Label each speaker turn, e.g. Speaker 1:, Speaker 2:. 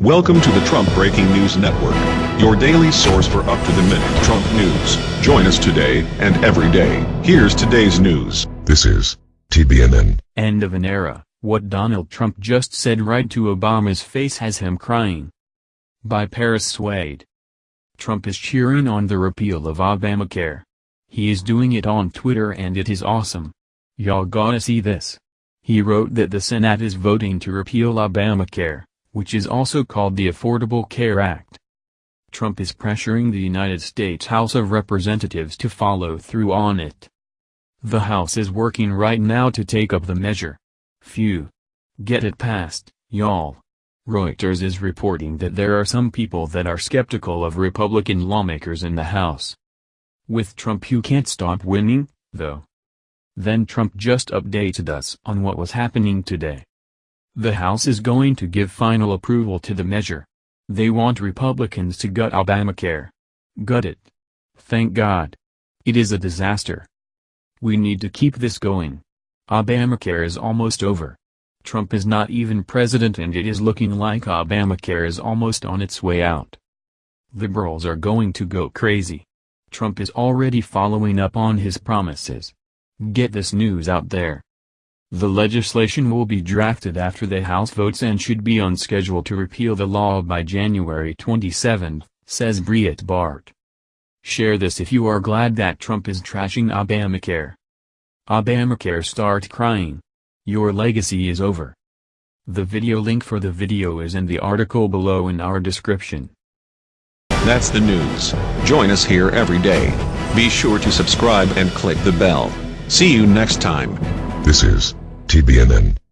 Speaker 1: Welcome to the Trump Breaking News Network, your daily source for up-to-the-minute Trump news. Join us today and every day. Here's today's news.
Speaker 2: This is TBNN.
Speaker 3: End of an era. What Donald Trump just said right to Obama's face has him crying. By Paris Swade. Trump is cheering on the repeal of Obamacare. He is doing it on Twitter and it is awesome. Y'all gotta see this. He wrote that the Senate is voting to repeal Obamacare, which is also called the Affordable Care Act. Trump is pressuring the United States House of Representatives to follow through on it. The House is working right now to take up the measure. Phew. Get it passed, y'all. Reuters is reporting that there are some people that are skeptical of Republican lawmakers in the House. With Trump you can't stop winning, though. Then Trump just updated us on what was happening today. The House is going to give final approval to the measure. They want Republicans to gut Obamacare. Gut it. Thank God. It is a disaster. We need to keep this going. Obamacare is almost over. Trump is not even president and it is looking like Obamacare is almost on its way out. Liberals are going to go crazy. Trump is already following up on his promises. Get this news out there. The legislation will be drafted after the House votes and should be on schedule to repeal the law by January 27, says Briet Breitbart. Share this if you are glad that Trump is trashing Obamacare. Obamacare start crying. Your legacy is over. The video link for the video is in the article below in our description.
Speaker 1: That's the news. Join us here every day. Be sure to subscribe and click the bell. See you next time.
Speaker 2: This is TBNN.